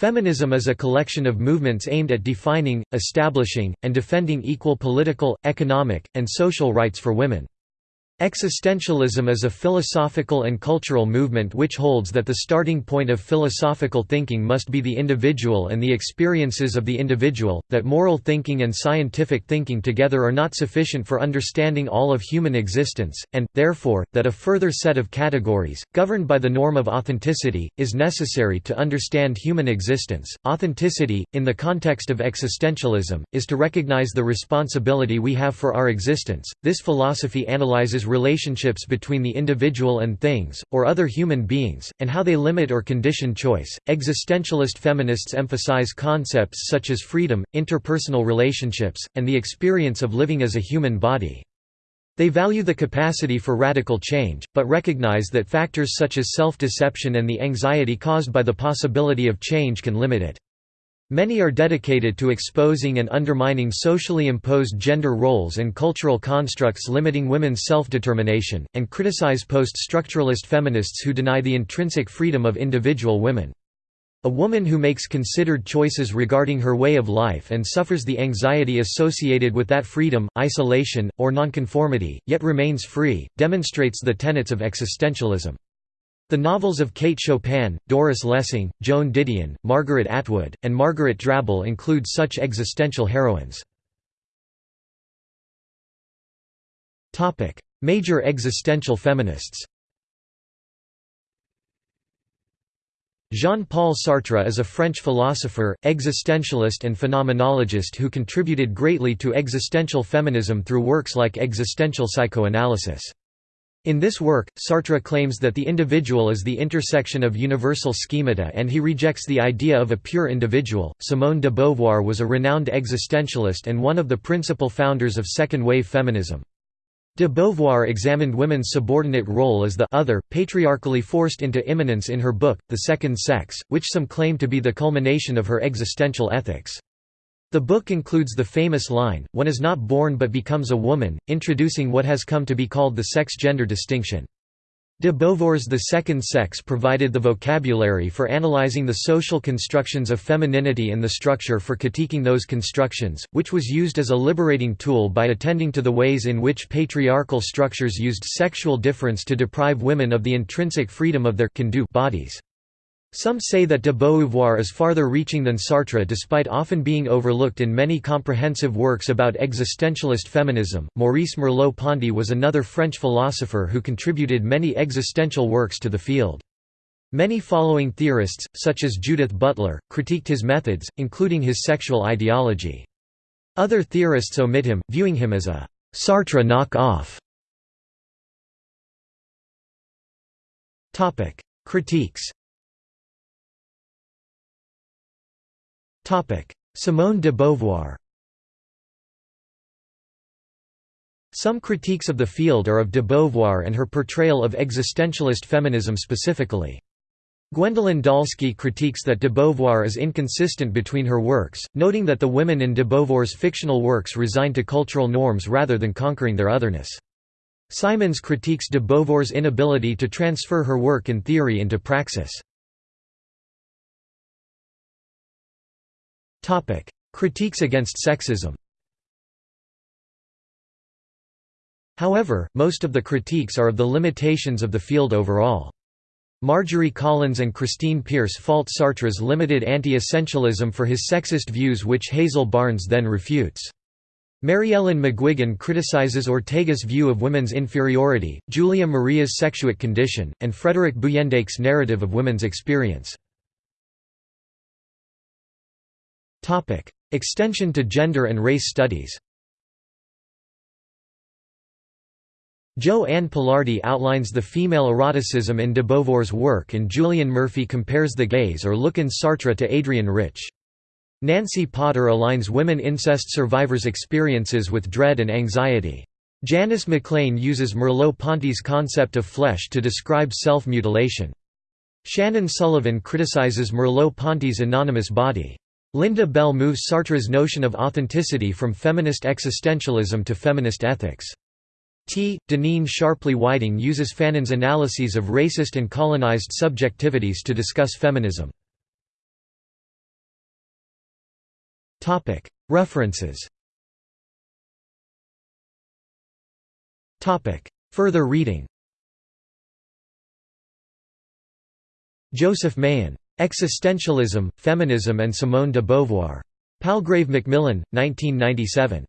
Feminism is a collection of movements aimed at defining, establishing, and defending equal political, economic, and social rights for women. Existentialism is a philosophical and cultural movement which holds that the starting point of philosophical thinking must be the individual and the experiences of the individual, that moral thinking and scientific thinking together are not sufficient for understanding all of human existence, and, therefore, that a further set of categories, governed by the norm of authenticity, is necessary to understand human existence. Authenticity, in the context of existentialism, is to recognize the responsibility we have for our existence. This philosophy analyzes relationships between the individual and things, or other human beings, and how they limit or condition choice. Existentialist feminists emphasize concepts such as freedom, interpersonal relationships, and the experience of living as a human body. They value the capacity for radical change, but recognize that factors such as self-deception and the anxiety caused by the possibility of change can limit it. Many are dedicated to exposing and undermining socially imposed gender roles and cultural constructs limiting women's self-determination, and criticize post-structuralist feminists who deny the intrinsic freedom of individual women. A woman who makes considered choices regarding her way of life and suffers the anxiety associated with that freedom, isolation, or nonconformity, yet remains free, demonstrates the tenets of existentialism. The novels of Kate Chopin, Doris Lessing, Joan Didion, Margaret Atwood, and Margaret Drabble include such existential heroines. Major existential feminists Jean-Paul Sartre is a French philosopher, existentialist and phenomenologist who contributed greatly to existential feminism through works like Existential Psychoanalysis. In this work, Sartre claims that the individual is the intersection of universal schemata and he rejects the idea of a pure individual. Simone de Beauvoir was a renowned existentialist and one of the principal founders of second-wave feminism. De Beauvoir examined women's subordinate role as the other, patriarchally forced into immanence in her book, The Second Sex, which some claim to be the culmination of her existential ethics. The book includes the famous line, one is not born but becomes a woman, introducing what has come to be called the sex-gender distinction. De Beauvoir's The Second Sex provided the vocabulary for analyzing the social constructions of femininity and the structure for critiquing those constructions, which was used as a liberating tool by attending to the ways in which patriarchal structures used sexual difference to deprive women of the intrinsic freedom of their can do bodies. Some say that de Beauvoir is farther reaching than Sartre despite often being overlooked in many comprehensive works about existentialist feminism. Maurice Merleau Ponty was another French philosopher who contributed many existential works to the field. Many following theorists, such as Judith Butler, critiqued his methods, including his sexual ideology. Other theorists omit him, viewing him as a Sartre knock-off. Critiques Simone de Beauvoir Some critiques of the field are of de Beauvoir and her portrayal of existentialist feminism specifically. Gwendolyn Dolske critiques that de Beauvoir is inconsistent between her works, noting that the women in de Beauvoir's fictional works resign to cultural norms rather than conquering their otherness. Simons critiques de Beauvoir's inability to transfer her work in theory into praxis. Critiques against sexism However, most of the critiques are of the limitations of the field overall. Margery Collins and Christine Pierce fault Sartre's limited anti-essentialism for his sexist views which Hazel Barnes then refutes. Maryellen McGuigan criticizes Ortega's view of women's inferiority, Julián Marías's sexuate condition, and Frederik Buytendijk's narrative of women's experience. Extension to gender and race studies Jo Ann Pilardi outlines the female eroticism in de Beauvoir's work and Julian Murphy compares the gaze or look in Sartre to Adrienne Rich. Nancy Potter aligns women incest survivors' experiences with dread and anxiety. Janice McLane uses Merleau-Ponty's concept of flesh to describe self-mutilation. Shannon Sullivan criticizes Merleau-Ponty's anonymous body. Linda Bell moves Sartre's notion of authenticity from feminist existentialism to feminist ethics. T. Denean Sharpley Whiting uses Fanon's analyses of racist and colonized subjectivities to discuss feminism. References Further reading Joseph Mahon. Existentialism, Feminism and Simone de Beauvoir. Palgrave Macmillan, 1997.